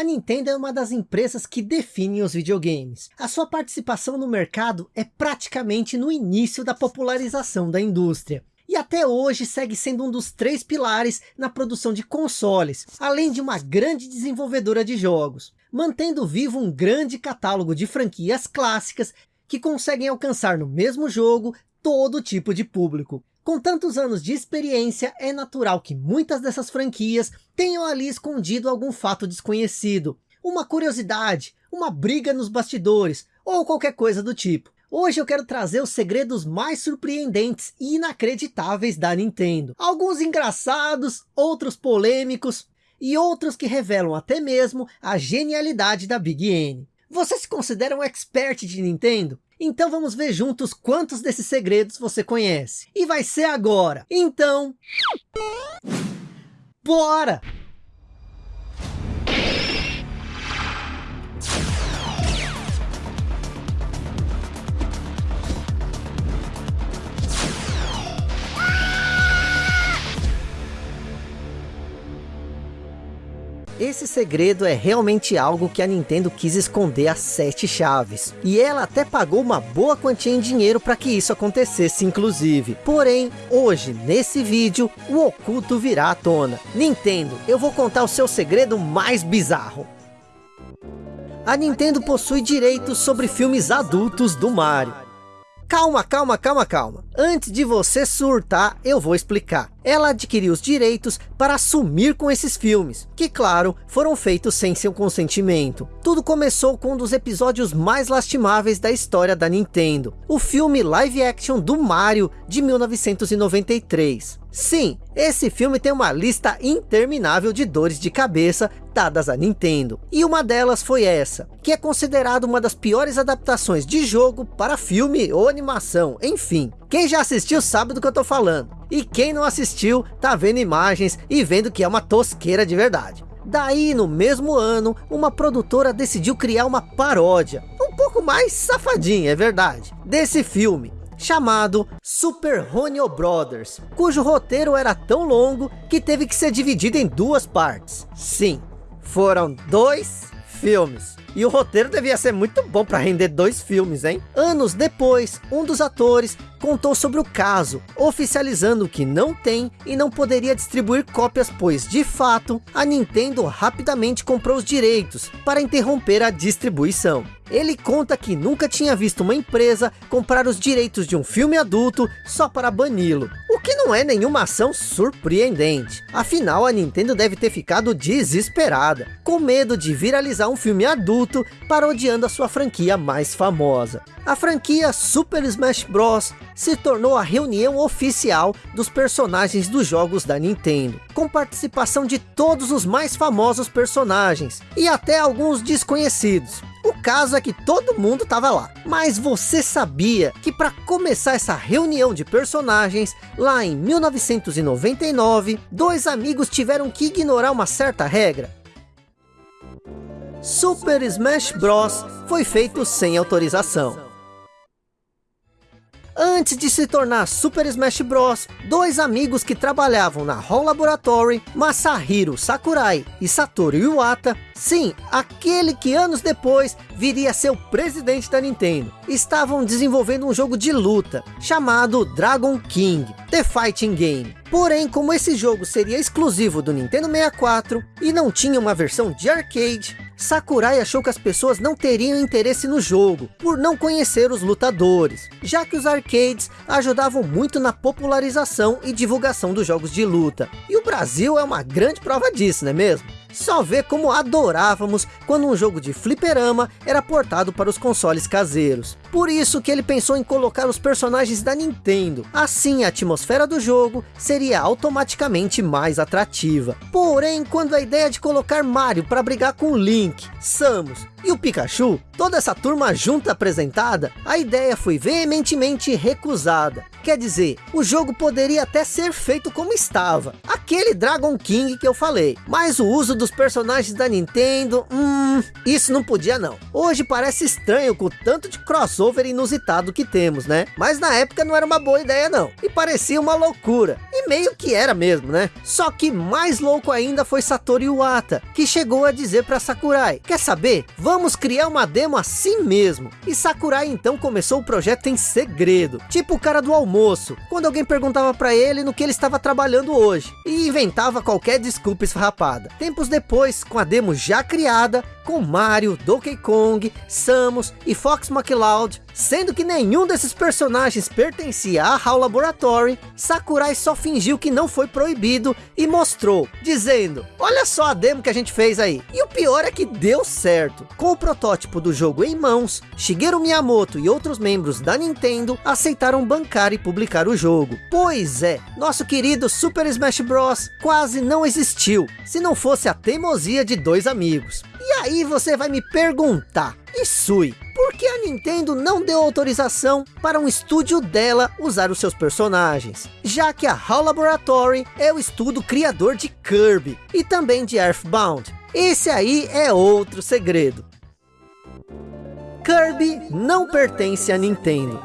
A Nintendo é uma das empresas que definem os videogames. A sua participação no mercado é praticamente no início da popularização da indústria. E até hoje segue sendo um dos três pilares na produção de consoles, além de uma grande desenvolvedora de jogos, mantendo vivo um grande catálogo de franquias clássicas que conseguem alcançar no mesmo jogo todo tipo de público. Com tantos anos de experiência, é natural que muitas dessas franquias tenham ali escondido algum fato desconhecido, uma curiosidade, uma briga nos bastidores, ou qualquer coisa do tipo. Hoje eu quero trazer os segredos mais surpreendentes e inacreditáveis da Nintendo. Alguns engraçados, outros polêmicos, e outros que revelam até mesmo a genialidade da Big N. Você se considera um expert de Nintendo? Então vamos ver juntos quantos desses segredos você conhece. E vai ser agora. Então... Bora! Esse segredo é realmente algo que a Nintendo quis esconder a sete chaves. E ela até pagou uma boa quantia em dinheiro para que isso acontecesse inclusive. Porém, hoje, nesse vídeo, o oculto virá à tona. Nintendo, eu vou contar o seu segredo mais bizarro. A Nintendo possui direitos sobre filmes adultos do Mario. Calma, calma, calma, calma. Antes de você surtar, eu vou explicar ela adquiriu os direitos para assumir com esses filmes, que claro, foram feitos sem seu consentimento. Tudo começou com um dos episódios mais lastimáveis da história da Nintendo, o filme live action do Mario de 1993. Sim, esse filme tem uma lista interminável de dores de cabeça dadas à Nintendo. E uma delas foi essa, que é considerada uma das piores adaptações de jogo para filme ou animação, enfim. Quem já assistiu sabe do que eu tô falando. E quem não assistiu, tá vendo imagens e vendo que é uma tosqueira de verdade. Daí, no mesmo ano, uma produtora decidiu criar uma paródia, um pouco mais safadinha, é verdade, desse filme, chamado Super Honio Brothers, cujo roteiro era tão longo que teve que ser dividido em duas partes. Sim, foram dois filmes. E o roteiro devia ser muito bom para render dois filmes, hein? Anos depois, um dos atores contou sobre o caso, oficializando que não tem e não poderia distribuir cópias, pois de fato, a Nintendo rapidamente comprou os direitos para interromper a distribuição. Ele conta que nunca tinha visto uma empresa comprar os direitos de um filme adulto só para bani-lo. O que não é nenhuma ação surpreendente. Afinal, a Nintendo deve ter ficado desesperada, com medo de viralizar um filme adulto parodiando a sua franquia mais famosa. A franquia Super Smash Bros. se tornou a reunião oficial dos personagens dos jogos da Nintendo, com participação de todos os mais famosos personagens, e até alguns desconhecidos. O caso é que todo mundo estava lá. Mas você sabia que para começar essa reunião de personagens, lá em 1999, dois amigos tiveram que ignorar uma certa regra? Super Smash Bros. foi feito sem autorização. Antes de se tornar Super Smash Bros, dois amigos que trabalhavam na Hall Laboratory, Masahiro Sakurai e Satoru Iwata, sim, aquele que anos depois viria a ser o presidente da Nintendo, estavam desenvolvendo um jogo de luta, chamado Dragon King, The Fighting Game. Porém, como esse jogo seria exclusivo do Nintendo 64 e não tinha uma versão de arcade, Sakurai achou que as pessoas não teriam interesse no jogo, por não conhecer os lutadores, já que os arcades ajudavam muito na popularização e divulgação dos jogos de luta. E o Brasil é uma grande prova disso, não é mesmo? Só vê como adorávamos quando um jogo de fliperama era portado para os consoles caseiros. Por isso que ele pensou em colocar os personagens da Nintendo. Assim a atmosfera do jogo seria automaticamente mais atrativa. Porém, quando a ideia de colocar Mario para brigar com Link, Samus e o Pikachu, toda essa turma junta apresentada, a ideia foi veementemente recusada. Quer dizer, o jogo poderia até ser feito como estava, aquele Dragon King que eu falei, mas o uso dos personagens da Nintendo, hum, isso não podia não. Hoje parece estranho com tanto de cross crossover inusitado que temos, né? Mas na época não era uma boa ideia não, e parecia uma loucura, e meio que era mesmo, né? Só que mais louco ainda foi Satoru Iwata, que chegou a dizer para Sakurai, quer saber? Vamos criar uma demo assim mesmo. E Sakurai então começou o projeto em segredo, tipo o cara do almoço, quando alguém perguntava para ele no que ele estava trabalhando hoje, e inventava qualquer desculpa esfarrapada. Tempos depois, com a demo já criada, com Mario, Donkey Kong, Samus e Fox McCloud, sendo que nenhum desses personagens pertencia a HAL Laboratory, Sakurai só fingiu que não foi proibido e mostrou, dizendo, olha só a demo que a gente fez aí. E o pior é que deu certo. Com o protótipo do jogo em mãos, Shigeru Miyamoto e outros membros da Nintendo aceitaram bancar e publicar o jogo. Pois é, nosso querido Super Smash Bros. quase não existiu, se não fosse a teimosia de dois amigos. E aí você vai me perguntar, e Sui, por que a Nintendo não deu autorização para um estúdio dela usar os seus personagens? Já que a HAL Laboratory é o estúdio criador de Kirby e também de Earthbound. Esse aí é outro segredo. Kirby não pertence à Nintendo.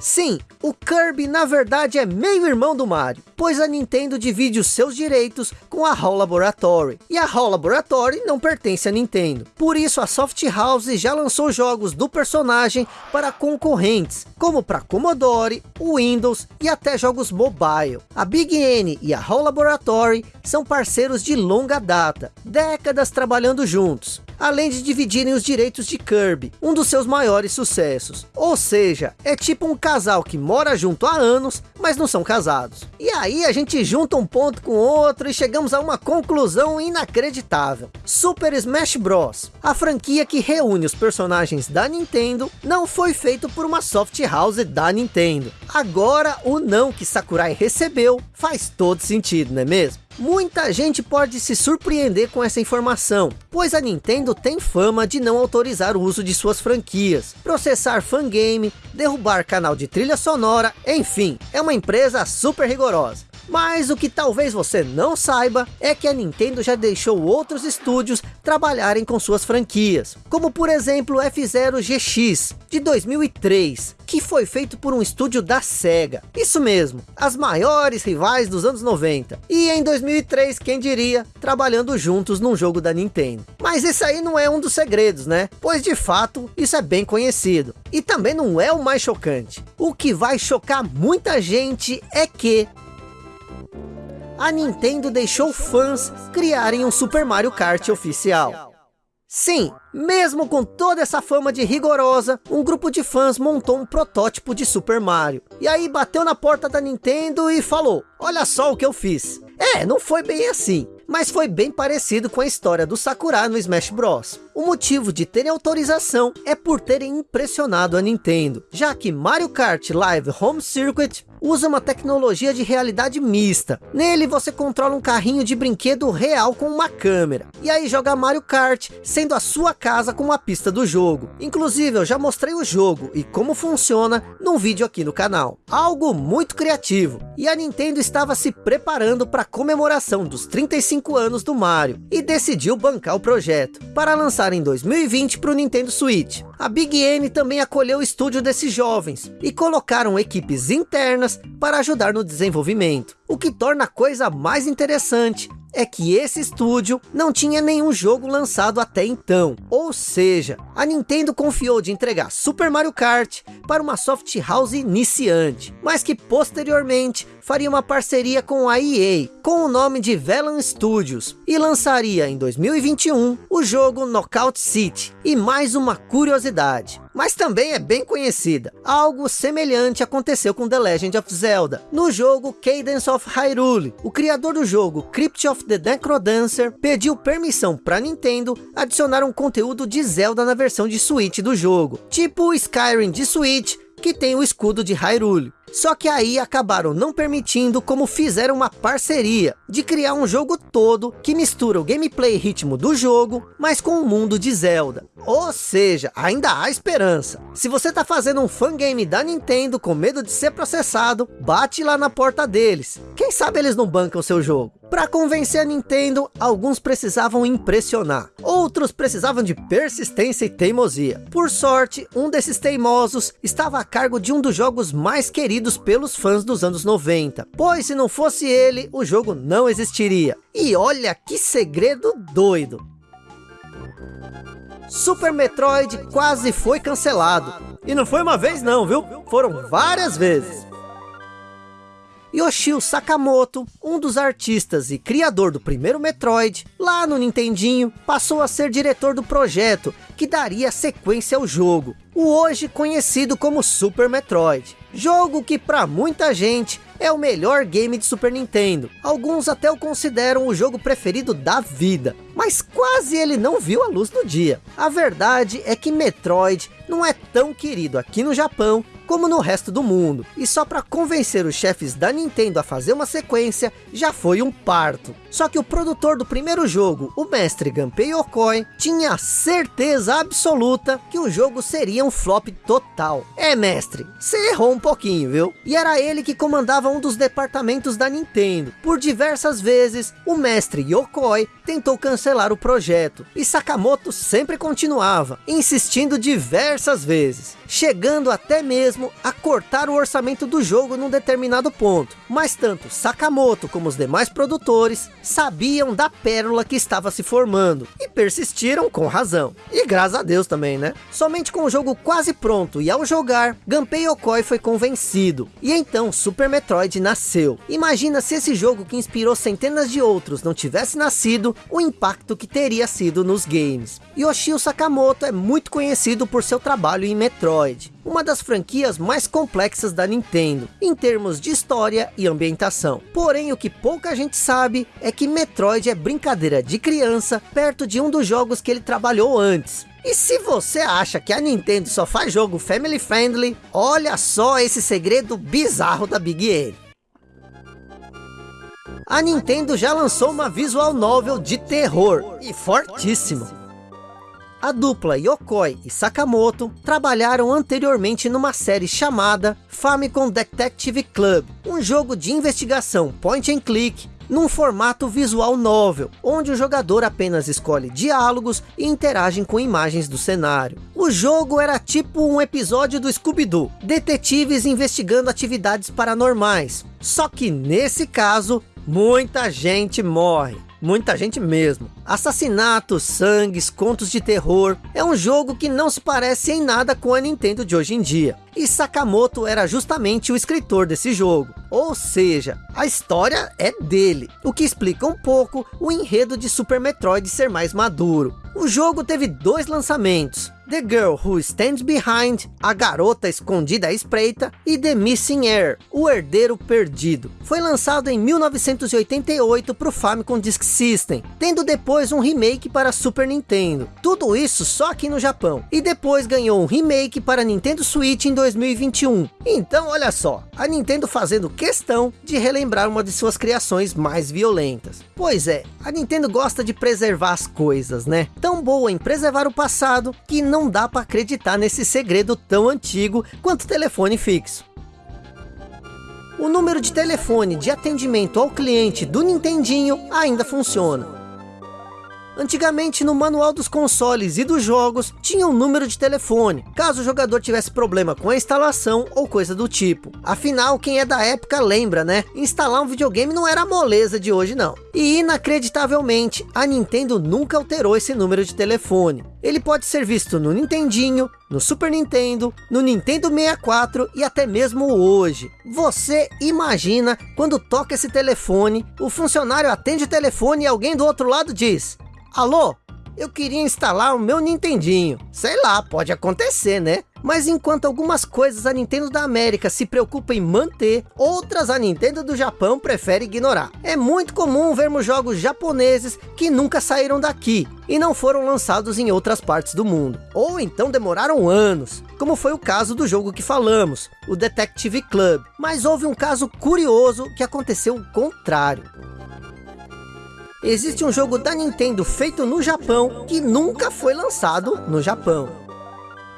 Sim, o Kirby na verdade é meio irmão do Mario, pois a Nintendo divide os seus direitos com a HAL Laboratory, e a HAL Laboratory não pertence à Nintendo. Por isso a Soft House já lançou jogos do personagem para concorrentes, como para Commodore, Windows e até jogos mobile. A Big N e a HAL Laboratory são parceiros de longa data, décadas trabalhando juntos além de dividirem os direitos de Kirby, um dos seus maiores sucessos. Ou seja, é tipo um casal que mora junto há anos, mas não são casados. E aí a gente junta um ponto com outro e chegamos a uma conclusão inacreditável. Super Smash Bros. A franquia que reúne os personagens da Nintendo não foi feito por uma soft house da Nintendo. Agora o não que Sakurai recebeu faz todo sentido, não é mesmo? Muita gente pode se surpreender com essa informação, pois a Nintendo tem fama de não autorizar o uso de suas franquias, processar fangame, derrubar canal de trilha sonora, enfim, é uma empresa super rigorosa. Mas o que talvez você não saiba é que a Nintendo já deixou outros estúdios trabalharem com suas franquias, como por exemplo F-Zero GX de 2003, que foi feito por um estúdio da SEGA. Isso mesmo, as maiores rivais dos anos 90. E em 2003, quem diria, trabalhando juntos num jogo da Nintendo. Mas esse aí não é um dos segredos, né? Pois de fato, isso é bem conhecido. E também não é o mais chocante. O que vai chocar muita gente é que a Nintendo deixou fãs criarem um Super Mario Kart oficial. Sim, mesmo com toda essa fama de rigorosa, um grupo de fãs montou um protótipo de Super Mario. E aí bateu na porta da Nintendo e falou, olha só o que eu fiz. É, não foi bem assim mas foi bem parecido com a história do Sakura no Smash Bros. O motivo de terem autorização é por terem impressionado a Nintendo, já que Mario Kart Live Home Circuit usa uma tecnologia de realidade mista. Nele você controla um carrinho de brinquedo real com uma câmera. E aí joga Mario Kart, sendo a sua casa com uma pista do jogo. Inclusive eu já mostrei o jogo e como funciona num vídeo aqui no canal. Algo muito criativo. E a Nintendo estava se preparando para a comemoração dos 35 anos do Mario. E decidiu bancar o projeto. Para lançar em 2020 para o Nintendo Switch. A Big N também acolheu o estúdio desses jovens. E colocaram equipes internas para ajudar no desenvolvimento. O que torna a coisa mais interessante é que esse estúdio não tinha nenhum jogo lançado até então. Ou seja, a Nintendo confiou de entregar Super Mario Kart para uma soft house iniciante, mas que posteriormente faria uma parceria com a EA, com o nome de Velan Studios, e lançaria em 2021 o jogo Knockout City. E mais uma curiosidade, mas também é bem conhecida. Algo semelhante aconteceu com The Legend of Zelda, no jogo Cadence of Hyrule. O criador do jogo, Crypt of the Necrodancer, pediu permissão para Nintendo adicionar um conteúdo de Zelda na versão de Switch do jogo, tipo o Skyrim de Switch, que tem o escudo de Hyrule. Só que aí acabaram não permitindo como fizeram uma parceria de criar um jogo todo que mistura o gameplay e ritmo do jogo, mas com o mundo de Zelda. Ou seja, ainda há esperança. Se você está fazendo um fangame da Nintendo com medo de ser processado, bate lá na porta deles. Quem sabe eles não bancam seu jogo. Para convencer a Nintendo, alguns precisavam impressionar, outros precisavam de persistência e teimosia. Por sorte, um desses teimosos estava a cargo de um dos jogos mais queridos pelos fãs dos anos 90, pois se não fosse ele, o jogo não existiria. E olha que segredo doido! Super Metroid quase foi cancelado. E não foi uma vez não, viu? Foram várias vezes. Yoshio Sakamoto, um dos artistas e criador do primeiro Metroid, lá no Nintendinho, passou a ser diretor do projeto, que daria sequência ao jogo, o hoje conhecido como Super Metroid. Jogo que para muita gente é o melhor game de Super Nintendo. Alguns até o consideram o jogo preferido da vida. Mas quase ele não viu a luz do dia. A verdade é que Metroid não é tão querido aqui no Japão como no resto do mundo. E só para convencer os chefes da Nintendo a fazer uma sequência, já foi um parto. Só que o produtor do primeiro jogo, o mestre Gunpei Yokoi, tinha certeza absoluta que o jogo seria um flop total. É mestre, você errou um pouquinho, viu? E era ele que comandava um dos departamentos da Nintendo. Por diversas vezes, o mestre Yokoi tentou cancelar o projeto. E Sakamoto sempre continuava, insistindo diversas vezes. Chegando até mesmo a cortar o orçamento do jogo num determinado ponto. Mas tanto Sakamoto como os demais produtores sabiam da pérola que estava se formando. E persistiram com razão. E graças a Deus também, né? Somente com o jogo quase pronto e ao jogar, Gunpei Yokoi foi convencido. E então Super Metroid nasceu. Imagina se esse jogo que inspirou centenas de outros não tivesse nascido, o impacto que teria sido nos games. Yoshio Sakamoto é muito conhecido por seu trabalho em Metroid uma das franquias mais complexas da Nintendo, em termos de história e ambientação. Porém, o que pouca gente sabe é que Metroid é brincadeira de criança, perto de um dos jogos que ele trabalhou antes. E se você acha que a Nintendo só faz jogo family friendly, olha só esse segredo bizarro da Big N. A Nintendo já lançou uma visual novel de terror, e fortíssimo a dupla Yokoi e Sakamoto trabalharam anteriormente numa série chamada Famicom Detective Club, um jogo de investigação point and click num formato visual novel, onde o jogador apenas escolhe diálogos e interagem com imagens do cenário. O jogo era tipo um episódio do Scooby-Doo, detetives investigando atividades paranormais. Só que nesse caso, muita gente morre. Muita gente mesmo. Assassinatos, sangues, contos de terror. É um jogo que não se parece em nada com a Nintendo de hoje em dia. E Sakamoto era justamente o escritor desse jogo. Ou seja, a história é dele. O que explica um pouco o enredo de Super Metroid ser mais maduro. O jogo teve dois lançamentos. The Girl Who Stands Behind, A Garota Escondida à Espreita e The Missing Heir, O Herdeiro Perdido. Foi lançado em 1988 para o Famicom Disk System, tendo depois um remake para Super Nintendo. Tudo isso só aqui no Japão. E depois ganhou um remake para Nintendo Switch em 2021. Então olha só, a Nintendo fazendo questão de relembrar uma de suas criações mais violentas. Pois é, a Nintendo gosta de preservar as coisas, né? Tão boa em preservar o passado que não dá para acreditar nesse segredo tão antigo quanto telefone fixo. O número de telefone de atendimento ao cliente do Nintendinho ainda funciona. Antigamente no manual dos consoles e dos jogos tinha um número de telefone, caso o jogador tivesse problema com a instalação ou coisa do tipo. Afinal, quem é da época lembra, né? Instalar um videogame não era a moleza de hoje não. E inacreditavelmente, a Nintendo nunca alterou esse número de telefone. Ele pode ser visto no Nintendinho, no Super Nintendo, no Nintendo 64 e até mesmo hoje. Você imagina quando toca esse telefone, o funcionário atende o telefone e alguém do outro lado diz Alô? Eu queria instalar o meu Nintendinho. Sei lá, pode acontecer, né? Mas enquanto algumas coisas a Nintendo da América se preocupa em manter, outras a Nintendo do Japão prefere ignorar. É muito comum vermos jogos japoneses que nunca saíram daqui e não foram lançados em outras partes do mundo. Ou então demoraram anos, como foi o caso do jogo que falamos, o Detective Club. Mas houve um caso curioso que aconteceu o contrário existe um jogo da Nintendo feito no Japão que nunca foi lançado no Japão.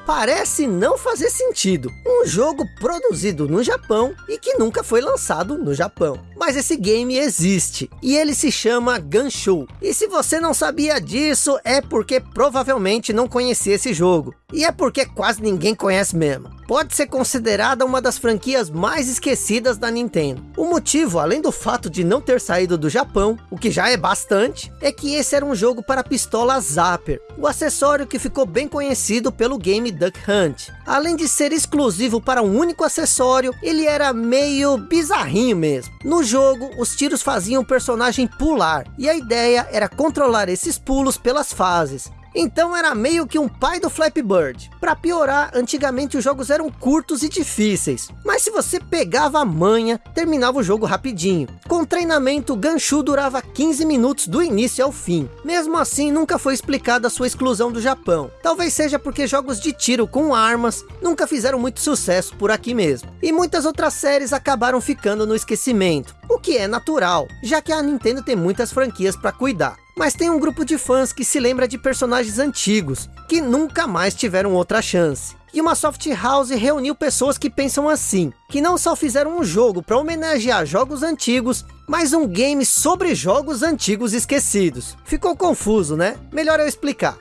Parece não fazer sentido. Um jogo produzido no Japão e que nunca foi lançado no Japão. Mas esse game existe, e ele se chama Gunshoe. E se você não sabia disso, é porque provavelmente não conhecia esse jogo. E é porque quase ninguém conhece mesmo. Pode ser considerada uma das franquias mais esquecidas da Nintendo. O motivo, além do fato de não ter saído do Japão, o que já é bastante, é que esse era um jogo para pistola Zapper, o acessório que ficou bem conhecido pelo game Duck Hunt. Além de ser exclusivo para um único acessório, ele era meio bizarrinho mesmo. No jogo, os tiros faziam o personagem pular, e a ideia era controlar esses pulos pelas fases. Então era meio que um pai do Flappy Bird. Para piorar, antigamente os jogos eram curtos e difíceis. Mas se você pegava a manha, terminava o jogo rapidinho. Com treinamento, o Ganshu durava 15 minutos do início ao fim. Mesmo assim, nunca foi explicada a sua exclusão do Japão. Talvez seja porque jogos de tiro com armas nunca fizeram muito sucesso por aqui mesmo. E muitas outras séries acabaram ficando no esquecimento. O que é natural, já que a Nintendo tem muitas franquias para cuidar. Mas tem um grupo de fãs que se lembra de personagens antigos, que nunca mais tiveram outra chance. E uma soft house reuniu pessoas que pensam assim, que não só fizeram um jogo para homenagear jogos antigos, mas um game sobre jogos antigos esquecidos. Ficou confuso, né? Melhor eu explicar.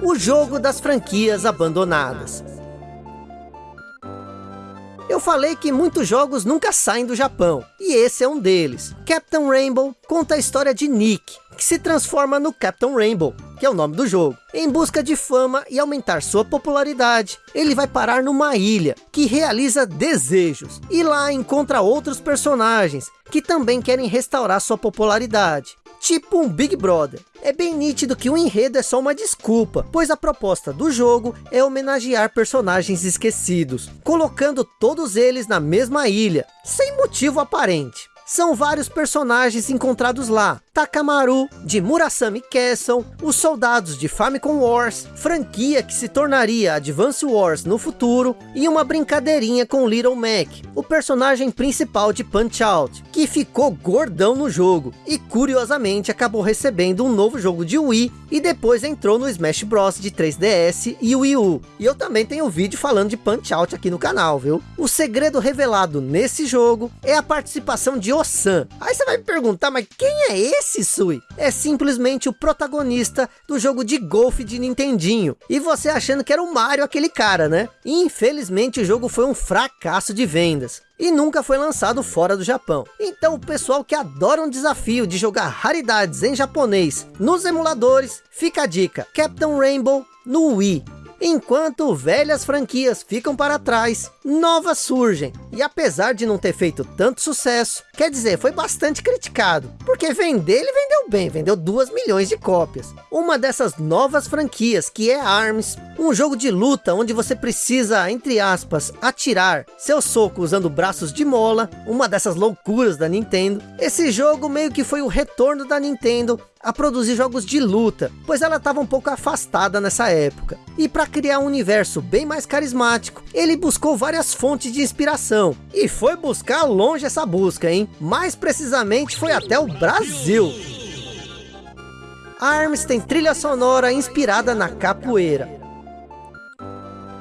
O jogo das franquias abandonadas. Eu falei que muitos jogos nunca saem do Japão, e esse é um deles. Captain Rainbow conta a história de Nick, que se transforma no Captain Rainbow, que é o nome do jogo. Em busca de fama e aumentar sua popularidade, ele vai parar numa ilha, que realiza desejos, e lá encontra outros personagens, que também querem restaurar sua popularidade tipo um Big Brother. É bem nítido que o enredo é só uma desculpa, pois a proposta do jogo é homenagear personagens esquecidos, colocando todos eles na mesma ilha, sem motivo aparente. São vários personagens encontrados lá, Takamaru, de Murasami Castle, os soldados de Famicom Wars, franquia que se tornaria Advance Wars no futuro, e uma brincadeirinha com Little Mac, o personagem principal de Punch-Out, que ficou gordão no jogo, e curiosamente acabou recebendo um novo jogo de Wii, e depois entrou no Smash Bros de 3DS e Wii U. E eu também tenho vídeo falando de Punch-Out aqui no canal, viu? O segredo revelado nesse jogo é a participação de Osan. Aí você vai me perguntar, mas quem é esse? Esse Sui é simplesmente o protagonista do jogo de golfe de Nintendinho. E você achando que era o Mario aquele cara, né? Infelizmente o jogo foi um fracasso de vendas. E nunca foi lançado fora do Japão. Então o pessoal que adora um desafio de jogar raridades em japonês nos emuladores, fica a dica. Captain Rainbow no Wii. Enquanto velhas franquias ficam para trás, novas surgem. E apesar de não ter feito tanto sucesso, quer dizer, foi bastante criticado. Porque vender, ele vendeu bem, vendeu 2 milhões de cópias. Uma dessas novas franquias, que é ARMS, um jogo de luta onde você precisa, entre aspas, atirar seu soco usando braços de mola, uma dessas loucuras da Nintendo. Esse jogo meio que foi o retorno da Nintendo a produzir jogos de luta, pois ela estava um pouco afastada nessa época. E para criar um universo bem mais carismático, ele buscou várias fontes de inspiração. E foi buscar longe essa busca, hein? Mais precisamente foi até o Brasil. ARMS tem trilha sonora inspirada na capoeira.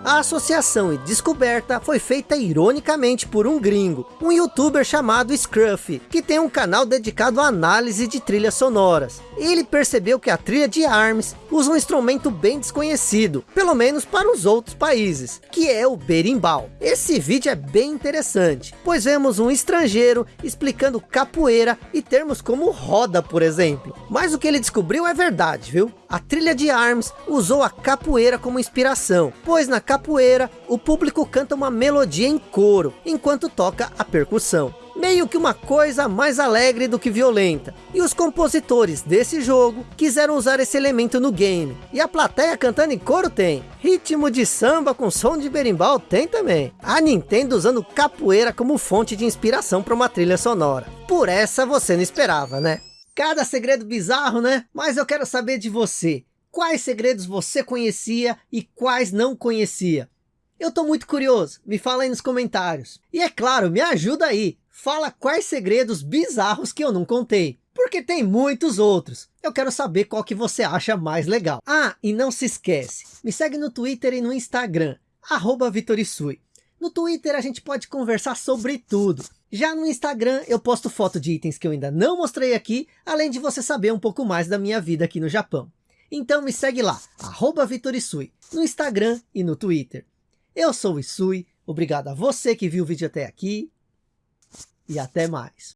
A associação e descoberta foi feita ironicamente por um gringo, um youtuber chamado Scruffy, que tem um canal dedicado à análise de trilhas sonoras. Ele percebeu que a trilha de ARMS usa um instrumento bem desconhecido, pelo menos para os outros países, que é o berimbau. Esse vídeo é bem interessante, pois vemos um estrangeiro explicando capoeira e termos como roda, por exemplo. Mas o que ele descobriu é verdade, viu? A trilha de ARMS usou a capoeira como inspiração, pois na capoeira o público canta uma melodia em coro, enquanto toca a percussão. Meio que uma coisa mais alegre do que violenta. E os compositores desse jogo quiseram usar esse elemento no game. E a plateia cantando em coro tem. Ritmo de samba com som de berimbau tem também. A Nintendo usando capoeira como fonte de inspiração para uma trilha sonora. Por essa você não esperava, né? Cada segredo bizarro, né? Mas eu quero saber de você. Quais segredos você conhecia e quais não conhecia? Eu tô muito curioso, me fala aí nos comentários. E é claro, me ajuda aí. Fala quais segredos bizarros que eu não contei. Porque tem muitos outros. Eu quero saber qual que você acha mais legal. Ah, e não se esquece. Me segue no Twitter e no Instagram. Arroba Vitorisui. No Twitter a gente pode conversar sobre tudo. Já no Instagram eu posto foto de itens que eu ainda não mostrei aqui, além de você saber um pouco mais da minha vida aqui no Japão. Então me segue lá, arroba Vitorisui, no Instagram e no Twitter. Eu sou o Isui, obrigado a você que viu o vídeo até aqui e até mais.